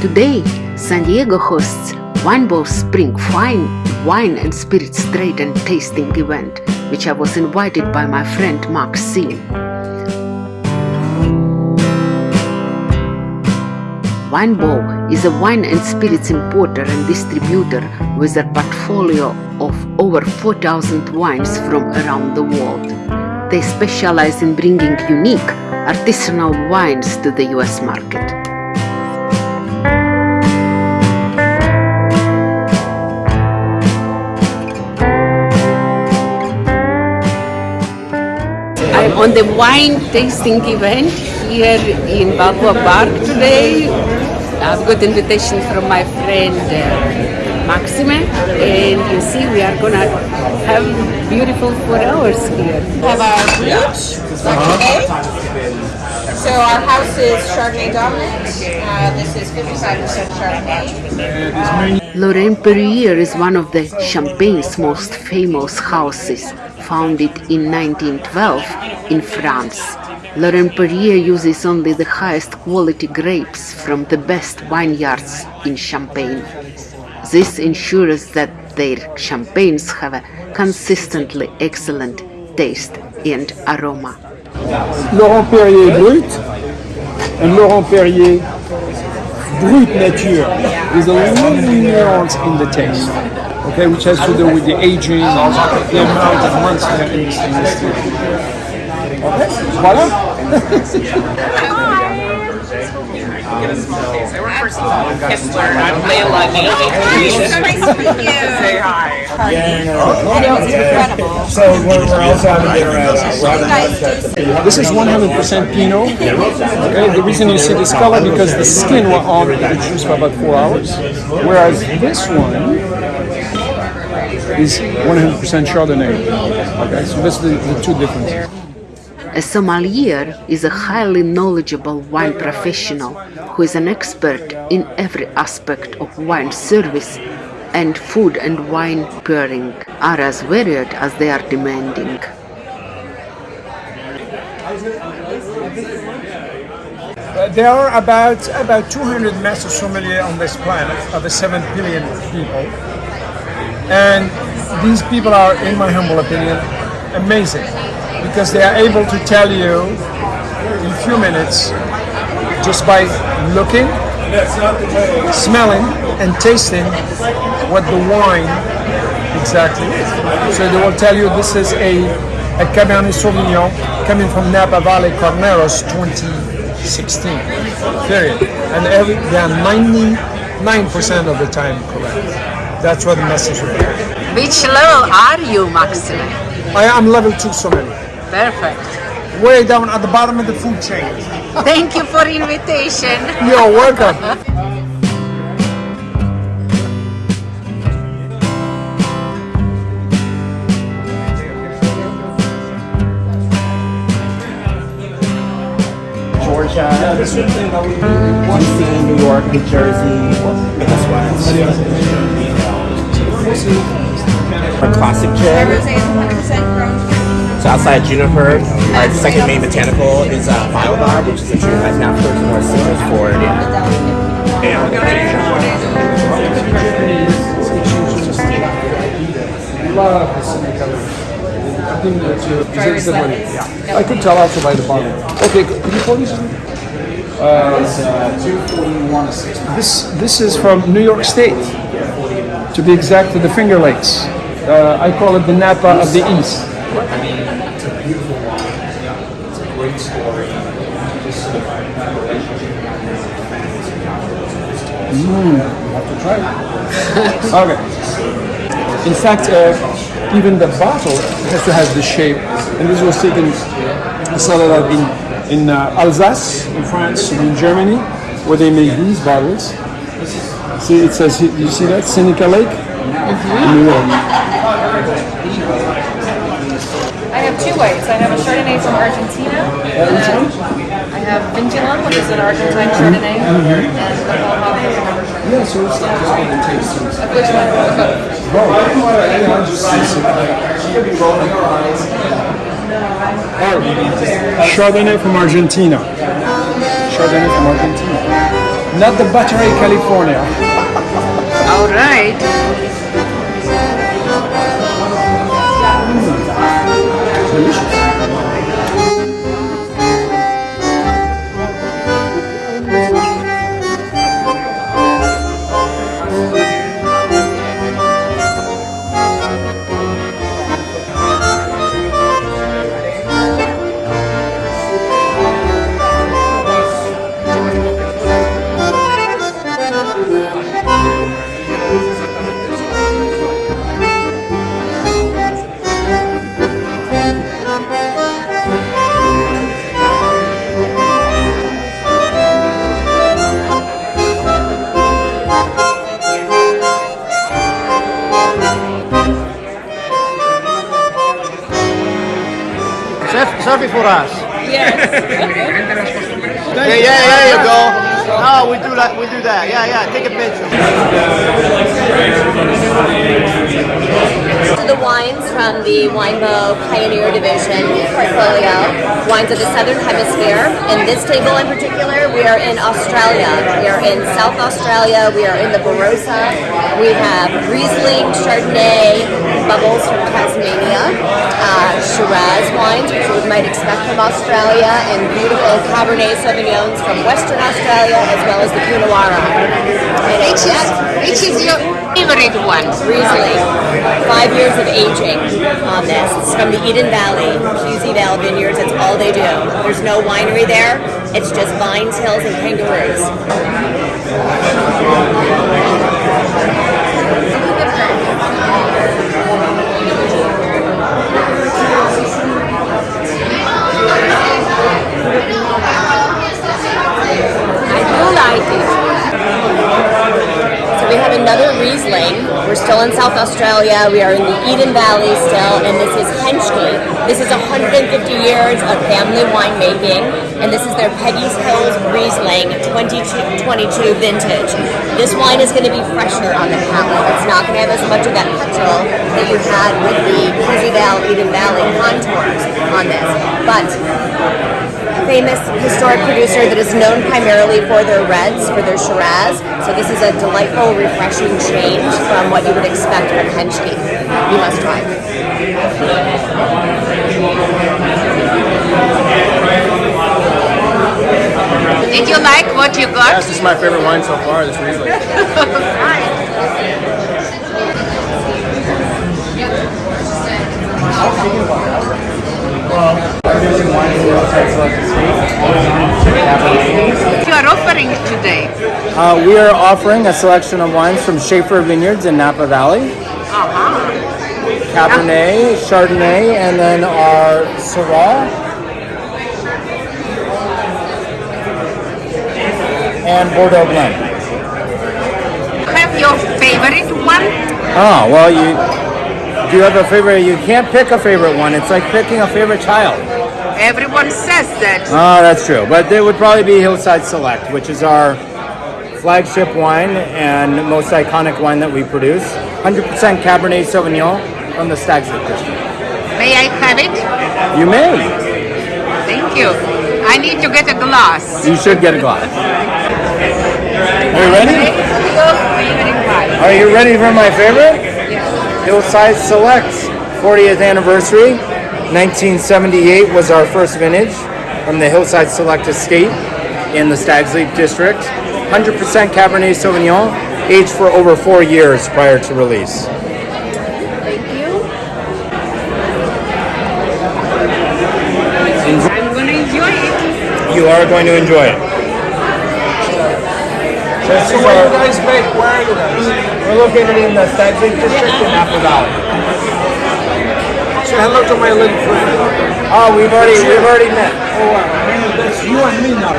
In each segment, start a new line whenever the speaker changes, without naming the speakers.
Today, San Diego hosts Winebow Spring Fine Wine and Spirits Trade and Tasting event, which I was invited by my friend Mark Maxime. Winebow is a wine and spirits importer and distributor with a portfolio of over 4,000 wines from around the world. They specialize in bringing unique, artisanal wines to the US market. On the wine tasting event here in Balboa Park today. I've got invitation from my friend uh, Maxime and you see we are gonna have beautiful four hours here.
have our brooch, Chardonnay. So our house is Chardonnay dominant. Uh, this is 55% Chardonnay.
Laurent Perrier is one of the Champagne's most famous houses, founded in 1912 in France. Laurent Perrier uses only the highest quality grapes from the best vineyards in Champagne. This ensures that their champagnes have a consistently excellent taste and aroma.
Laurent Perrier Brut and Laurent Perrier Brut Nature with a little nuance in the taste, okay, which has to do with the aging, and the amount of months they're in this industry. Okay, voilà.
I work for Kistler. I'm Layla. Say hi.
So we're, we're also having dinner at This is 100% Pinot. Okay, the reason you see this color because the skin were on the juice for about four hours, whereas this one is 100% Chardonnay. Okay, so that's the, the two differences.
A sommelier is a highly knowledgeable wine professional who is an expert in every aspect of wine service and food and wine pairing are as varied as they are demanding.
Uh, there are about about 200 master sommeliers on this planet, of the 7 billion people. And these people are, in my humble opinion, amazing because they are able to tell you in a few minutes just by looking, smelling, and tasting what the wine exactly is. So they will tell you this is a, a Cabernet Sauvignon coming from Napa Valley Carneros 2016. Period. And every, they are 99% of the time correct. That's what the message will be.
Which level are you, Maxime?
I am level 2 sommelier.
Perfect.
Way down at the bottom of the food chain.
Thank you for invitation.
You're welcome.
Georgia, DC, New York, New Jersey, this one's a classic gin.
Rosé is 100% grown.
So outside Juniper, our second main botanical is uh, Biolab, which is a tree that now flows more citrus forward.
Love the Seneca. I think that you deserve the money. Yeah. I could tell also by the bottle. Okay, could you please? This this is from New York State. To be exact, to the Finger Lakes. Uh, I call it the Napa of the East. I mean, it's a beautiful wine. It's a great story. Just the Mm, you have to try it. okay. In fact, uh, even the bottle has to have the shape, and this was taken started out in in uh, Alsace, in France, and in Germany, where they make these bottles. See, it says, you see that Seneca Lake? Mm-hmm. New York.
I have two whites. I have a Chardonnay from Argentina. And then I have Vintilon, which is an Argentine mm-hmm. Chardonnay. And the Mohawk is another Chardonnay.
Yeah, so it's just one that tastes
Of which one? Both.
Chardonnay from Argentina. Chardonnay from Argentina. Not the Battery California.
All right.
Hmm. Chef, of the Southern Hemisphere. In this table in particular, we are in Australia. We are in South Australia. We are in the Barossa. We have Riesling, Chardonnay, bubbles from Tasmania, uh, Shiraz wines, which you might expect from Australia, and beautiful Cabernet Sauvignons from Western Australia, as well as the Pinot Noir.
Which is, which is your favorite one?
Riesling. Five years of aging on this. It's from the Eden Valley, Pewsey Vale Vineyards. That's all they do. There's no winery there. It's just vines, hills, and kangaroos. I do like it. So we have another Riesling. We're still in South Australia. We are in the Eden Valley still, and this is Henschke. This is 150 years of family winemaking, and this is their Peggy's Hills Riesling 2022 vintage. This wine is going to be fresher on the palate. It's not going to have as much of that petrol that you had with the Pewsey Vale Eden Valley contours on this, but famous historic producer that is known primarily for their reds, for their Shiraz. So this is a delightful, refreshing change from what you would expect from Henschke. You must try.
Did you like what you got?
This is my favorite wine so far. This Riesling.
You are offering today.
Uh, we are offering a selection of wines from Shafer Vineyards in Napa Valley.
Uh-huh.
Cabernet, Chardonnay, and then our Syrah. And Bordeaux blend.
Have your favorite one?
Oh, well, you do you have a favorite? You can't pick a favorite one. It's like picking a favorite child.
Everyone says that.
Oh, that's true. But it would probably be Hillside Select, which is our flagship wine and most iconic wine that we produce. 100% Cabernet Sauvignon from the Stag's Leap District.
May I have it?
You may.
Thank you. I need to get a glass.
You should get a glass. Are you ready? Are you ready for my favorite? Yes. Hillside Select, 40th anniversary. 1978 was our first vintage from the Hillside Select Estate in the Stags Leap District. 100% Cabernet Sauvignon, aged for over four years prior to release.
Thank you.
I'm going to enjoy it.
You are going to enjoy it. So this
So
is
where
our-
you guys make? Where are you guys?
we're located in the Stags Leap District in Napa Valley.
Say hello to my little friend.
Oh, we've already we've already met.
Oh, wow. That's you and me now.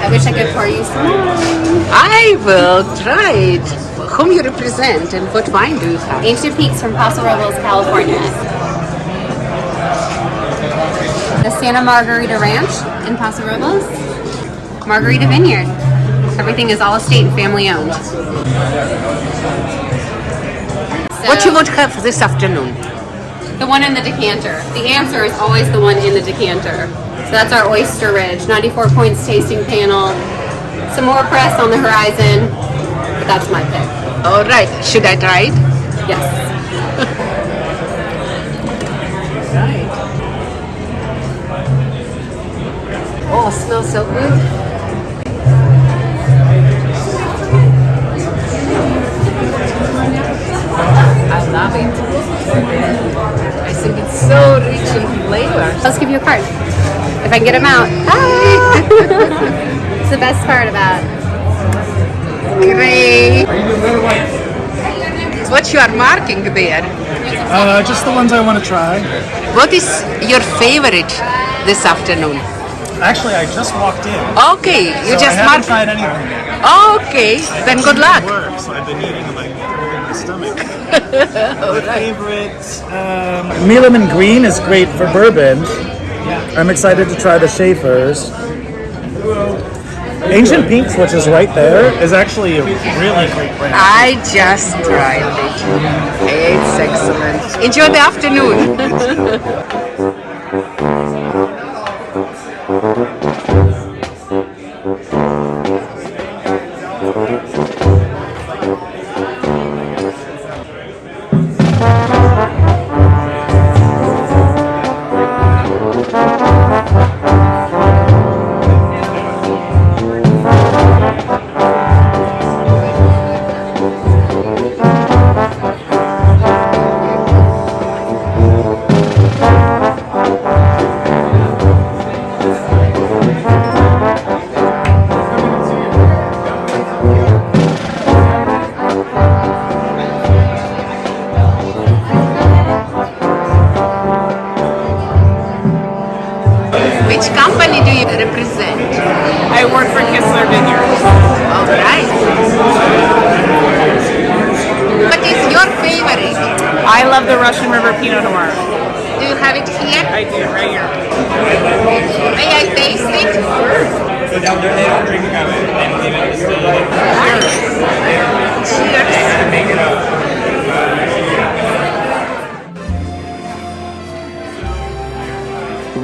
I wish I could pour you some.
I will try it. Whom you represent and what wine do you have?
Ancient Peaks from Paso Robles, California. The Santa Margarita Ranch in Paso Robles. Margarita Vineyard. Everything is all estate and family owned.
What you want to have for this afternoon?
The one in the decanter. The answer is always the one in the decanter. So that's our Oyster Ridge, 94 points tasting panel. Some more press on the horizon, but that's my pick.
All right. Should I try it?
Yes.
Oh, smells so good. I love it. I think it's so rich in flavor.
Let's give you a card. If I can get them out. Ah! it's the best part about
Great. What you are marking there?
Uh, just the ones I want to try.
What is your favorite this afternoon?
Actually, I just walked in.
Okay, you
so
just
I haven't
marked.
tried anything yet.
Okay, then good luck.
Work, so I've been eating like in my stomach. my favorite. Um, Mealaman Green is great for bourbon. Yeah. I'm excited to try the Shafer's. Ancient Peaks, which is right there, is actually a really great brand.
I just tried it. It's excellent. Enjoy the afternoon. Thank you.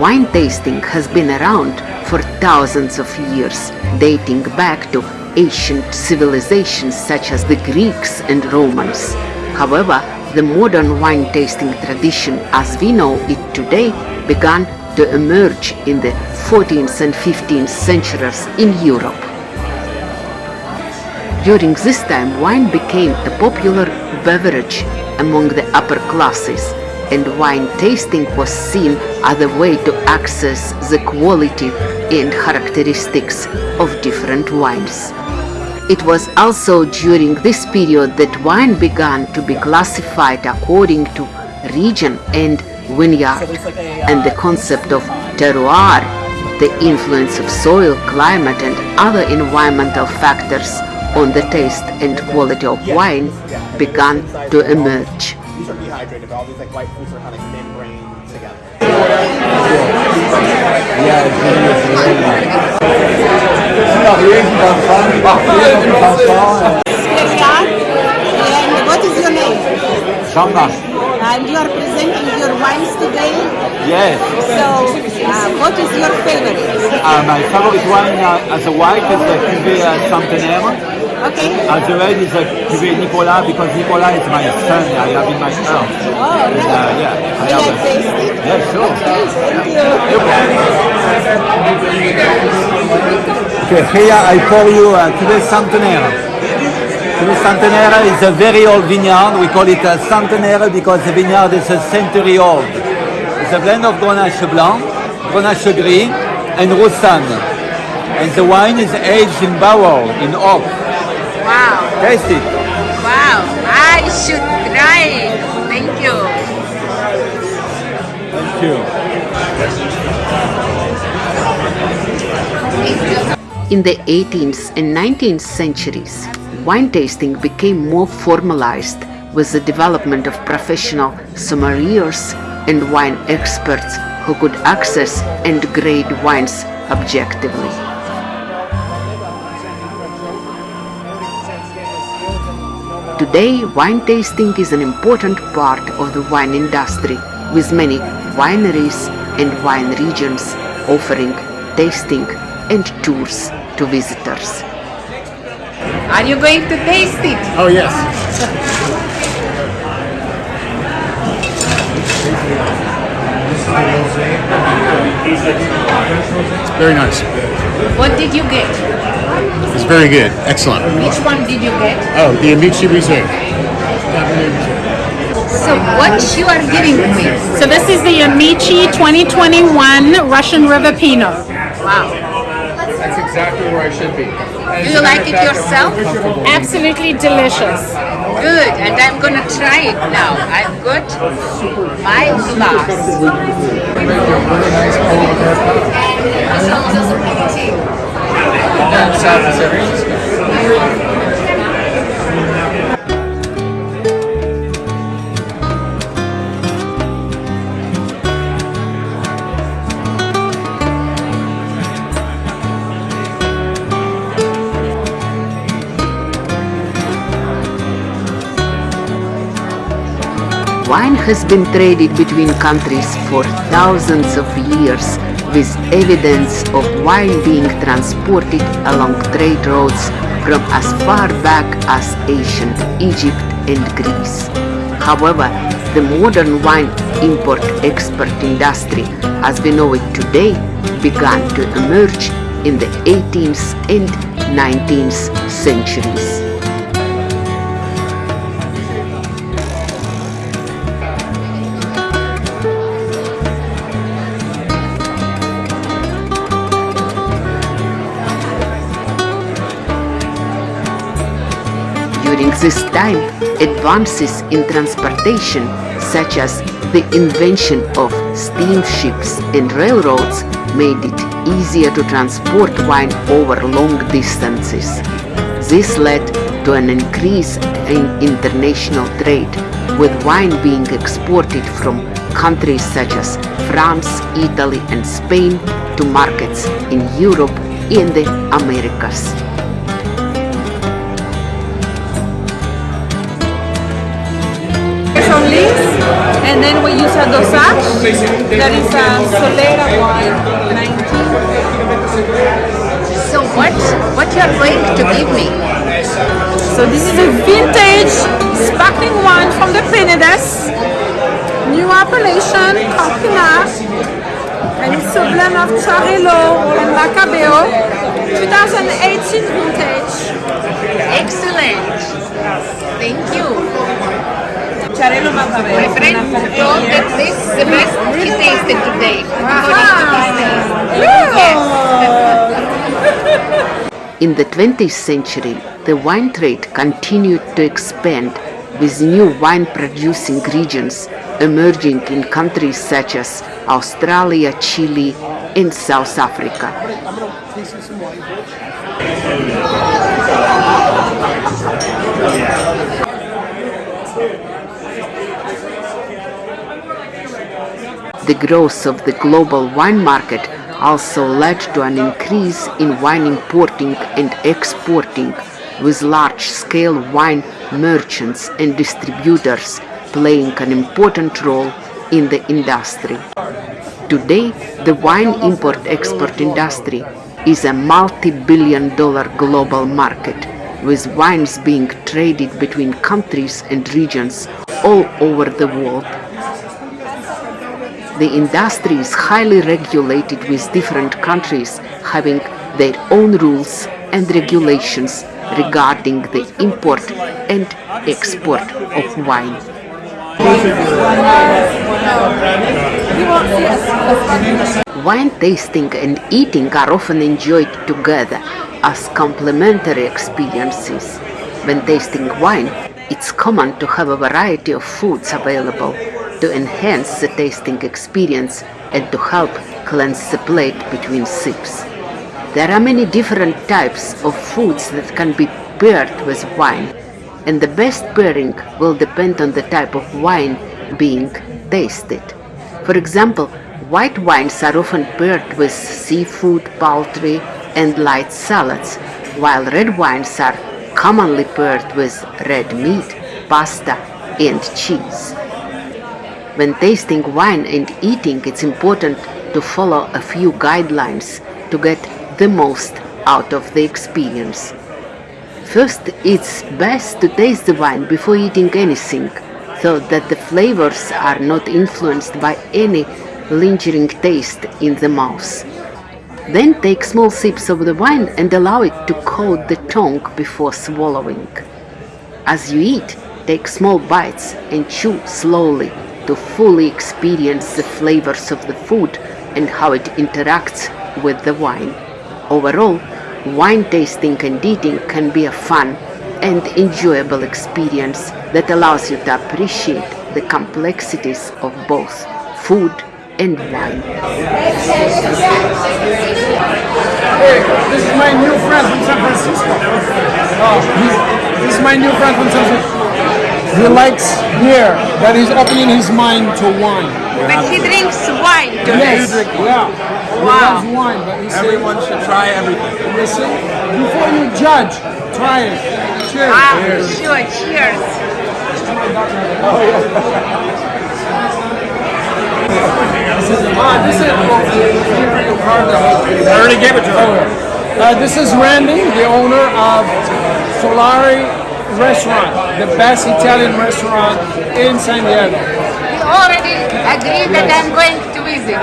Wine tasting has been around for thousands of years, dating back to ancient civilizations such as the Greeks and Romans. However, the modern wine tasting tradition as we know it today began to emerge in the 14th and 15th centuries in Europe. During this time, wine became a popular beverage among the upper classes, and wine tasting was seen as a way to access the quality and characteristics of different wines. It was also during this period that wine began to be classified according to region and vineyard, and the concept of terroir, the influence of soil, climate, and other environmental factors on the taste and quality of wine began to emerge.
These are dehydrated, but all these like white fruits are kind of membrane together.
And what is your name?
Shamba.
And you are presenting your wines today.
Yes.
So, uh, what is your favorite?
Uh, my favorite wine uh, as a white is the Cuvée uh, Centenaire.
Okay.
As a red is the Cuvée Nicolas because Nicolas is my son. I have in my house.
Oh,
And, uh, yeah, I have
I
a-
taste it?
Yeah, sure.
Thank you.
Okay, here I pour you uh, Cuvée Centenaire. Cuvée Centenaire is a very old vineyard. We call it a Centenaire because the vineyard is a century old. It's a blend of Grenache Blanc, Grenache Gris, and Roussanne. And the wine is aged in barrel, in oak.
Wow,
Taste it.
wow, I should try it. Thank you.
Thank you.
In the 18th and 19th centuries, wine tasting became more formalized with the development of professional sommeliers and wine experts who could access and grade wines objectively. Today, wine tasting is an important part of the wine industry, with many wineries and wine regions offering tasting and tours to visitors.
Are you going to taste it?
Oh, yes.
Very nice.
What did you get?
It's very good. Excellent.
Which one did you get?
Oh, the Amici Reserve.
So what you are giving me?
So this is the Amici 2021 Russian River Pinot.
Wow.
That's exactly where I should be.
Do you like it yourself?
Absolutely delicious.
Good, and I'm gonna try it now. I've got my glass.
Wine has been traded between countries for thousands of years, with evidence of wine being transported along trade routes from as far back as ancient Egypt and Greece. However, the modern wine import-export industry, as we know it today, began to emerge in the 18th and 19th centuries. This time, advances in transportation, such as the invention of steamships and railroads, made it easier to transport wine over long distances. This led to an increase in international trade, with wine being exported from countries such as France, Italy, and Spain to markets in Europe and the Americas.
And then we use a dosage. That is a Solera wine, 19.
So what what you are going to give me?
So this is a vintage sparkling wine from the Penedès, new appellation, Campina, and it's a blend of Xarel-lo and Macabeo, 2018 vintage.
Excellent. Thank you.
Xarel-lo Macabeo.
My friend told that this is the best he tasted today.
In the 20th century, the wine trade continued to expand with new wine producing regions emerging in countries such as Australia, Chile, and South Africa. The growth of the global wine market also led to an increase in wine importing and exporting, with large-scale wine merchants and distributors playing an important role in the industry. Today, the wine import-export industry is a multi-billion dollar global market, with wines being traded between countries and regions all over the world. The industry is highly regulated with different countries having their own rules and regulations regarding the import and export of wine. Wine tasting and eating are often enjoyed together as complementary experiences. When tasting wine, it's common to have a variety of foods available to enhance the tasting experience and to help cleanse the plate between sips. There are many different types of foods that can be paired with wine, and the best pairing will depend on the type of wine being tasted. For example, white wines are often paired with seafood, poultry, and light salads, while red wines are commonly paired with red meat, pasta, and cheese. When tasting wine and eating, it's important to follow a few guidelines to get the most out of the experience. First, it's best to taste the wine before eating anything, so that the flavors are not influenced by any lingering taste in the mouth. Then take small sips of the wine and allow it to coat the tongue before swallowing. As you eat, take small bites and chew slowly to fully experience the flavors of the food and how it interacts with the wine. Overall, wine tasting and eating can be a fun and enjoyable experience that allows you to appreciate the complexities of both food and wine.
Hey, this is my new friend from San Francisco. Oh, this is my new friend from San Francisco. He likes beer, but he's opening his mind to wine.
But he drinks wine too.
Yes, yeah.
Wow.
He loves wine, but he said-
Everyone should try everything.
Listen, before you judge, try it. Cheers.
Ah, sure, cheers.
Ah, this is. I
already gave it to him.
Uh, this is Randy, the owner of Solari Restaurant, the best Italian restaurant in San Diego.
We already agreed that I'm going to visit.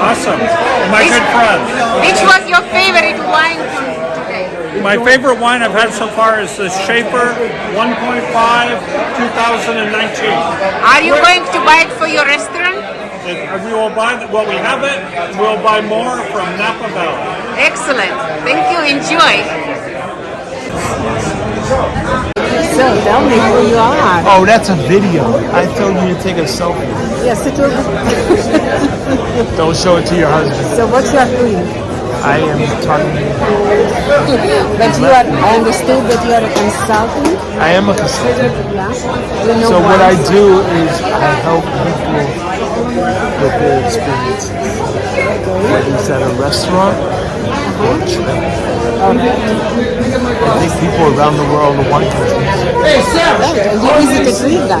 Awesome. My good friend.
Which was your favorite wine today?
My favorite wine I've had so far is the Shafer 1.5 2019.
Are you going to buy it for your restaurant?
We will buy, well, we have it, we'll buy more from Napa Valley.
Excellent. Thank you. Enjoy.
So tell me who you are.
Oh, that's a video. I told you to take a selfie.
Yes, it will.
Don't show it to your husband.
so what you are doing?
I am talking.
But you are. I understood that you are a consultant.
I am a consultant.
Yeah. You know
So what I do is I help people with their experiences. Whether it's at a restaurant or a trip. I take people around the world to wine countries.
Hey, Sam!
Right, and you visited Riga,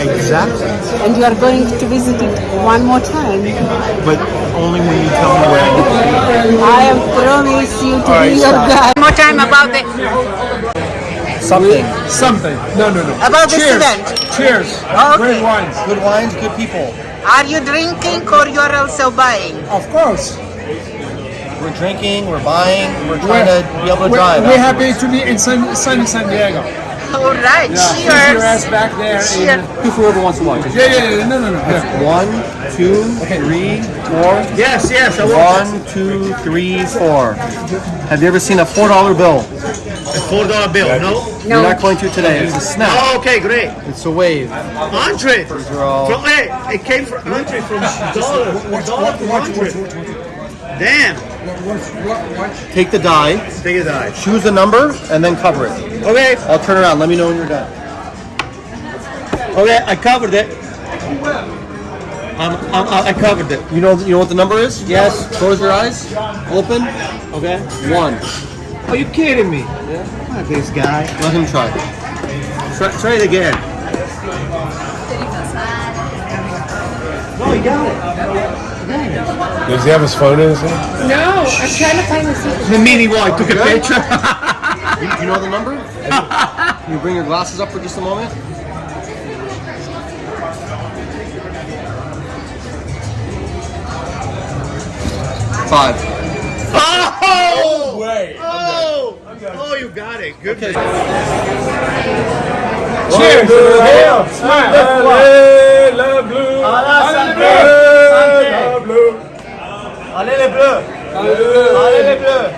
Exactly.
and you are going to visit it one more time.
But only when you tell me where I need to be.
I am promise you to
All right,
be your
stop.
guide.
More time about the
Something.
Something. No, no, no.
About this event.
Cheers.
Okay.
Great wines.
Good wines, good people.
Are you drinking or you're also buying?
Of course.
We're drinking, we're buying, we're trying to be able to
we're,
drive.
We're happy to be in sunny San Diego.
All right.
Yeah, keep
Cheers.
your ass back there.
Cheers.
In, whoever wants to watch. Yeah, yeah, yeah. No, no, no. Yeah.
One, two, three, four.
Yes, yes. I.
One, two, three, four. Have you ever seen a four dollar bill?
A four dollar bill, no?
You're not going to today. It's a snap.
Oh, okay, great.
It's a wave.
Andre!
These are all.
From, hey, it came from Andre from dollar, dollar Andre. Damn.
Take the die.
Take a die.
Choose the number and then cover it.
Okay.
I'll turn around. Let me know when you're done.
Okay, I covered it. I'm, I'm, I covered it.
You know. You know what the number is? Yes. Close your eyes. Open.
Okay.
One.
Are you kidding me? Yeah. This guy.
Let him try.
Try, try it again. No, you got it.
Does he have his phone in his hand?
No, I'm trying to find the secret.
The meaning why I took a picture.
You, you know the number? Can you bring your glasses up for just a moment? Five.
Oh! Way. Oh! Oh, you got it. Good.
Cheers. Hail. Smile.
Le bleu.
Le bleu. Allez les bleus. Allez les bleus.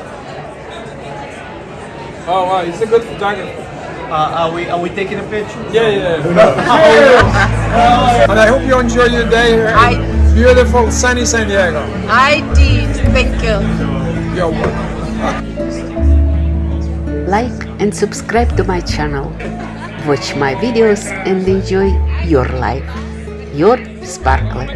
Oh wow, he's a good photographer.
Uh, are we are we taking a picture?
Yeah, yeah. and I hope you enjoy your day here in
I-
beautiful sunny San Diego.
I did. Thank you.
You're welcome.
Like and subscribe to my channel. Watch my videos and enjoy your life. Your Sparklet.